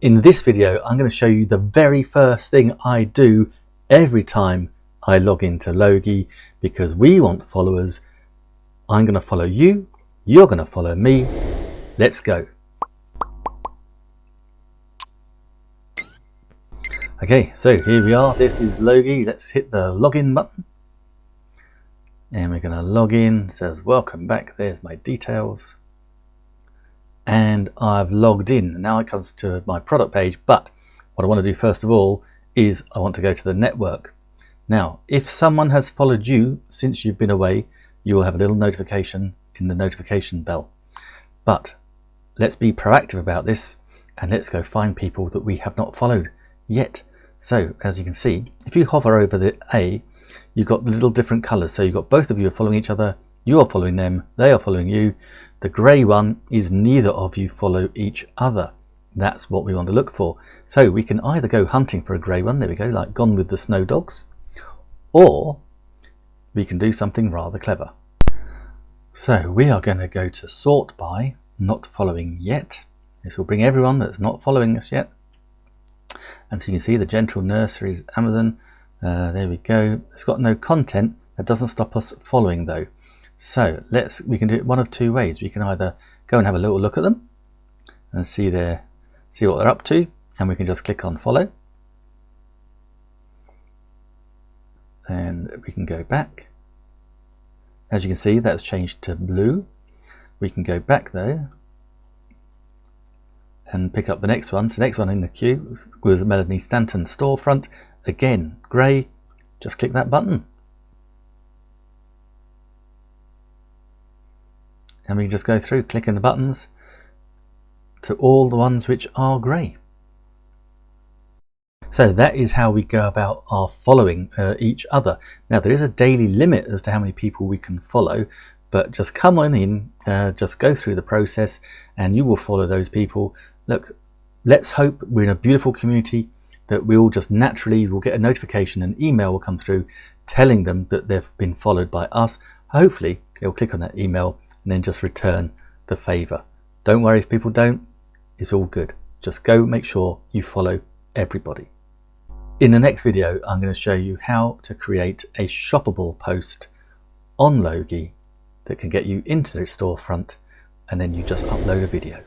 In this video, I'm going to show you the very first thing I do every time I log into Logi because we want followers. I'm going to follow you, you're going to follow me. Let's go. Okay, so here we are. This is Logi. Let's hit the login button. And we're going to log in. It says welcome back. There's my details and I've logged in. Now it comes to my product page, but what I want to do first of all is I want to go to the network. Now, if someone has followed you since you've been away, you will have a little notification in the notification bell. But let's be proactive about this and let's go find people that we have not followed yet. So as you can see, if you hover over the A, you've got the little different colors. So you've got both of you are following each other, you are following them, they are following you. The grey one is neither of you follow each other. That's what we want to look for. So we can either go hunting for a grey one, there we go, like Gone with the Snow Dogs, or we can do something rather clever. So we are going to go to sort by not following yet. This will bring everyone that's not following us yet. And so you can see the Gentle Nurseries Amazon. Uh, there we go. It's got no content. That doesn't stop us following though. So let's we can do it one of two ways. We can either go and have a little look at them and see their see what they're up to, and we can just click on follow. And we can go back. As you can see, that's changed to blue. We can go back though and pick up the next one. So next one in the queue was Melanie Stanton storefront. Again, grey. Just click that button. And we just go through clicking the buttons to all the ones which are grey. So that is how we go about our following uh, each other. Now there is a daily limit as to how many people we can follow, but just come on in, uh, just go through the process and you will follow those people. Look, let's hope we're in a beautiful community that we all just naturally will get a notification, an email will come through telling them that they've been followed by us. Hopefully they'll click on that email and then just return the favor. Don't worry if people don't, it's all good. Just go make sure you follow everybody. In the next video, I'm going to show you how to create a shoppable post on Logi that can get you into the storefront and then you just upload a video.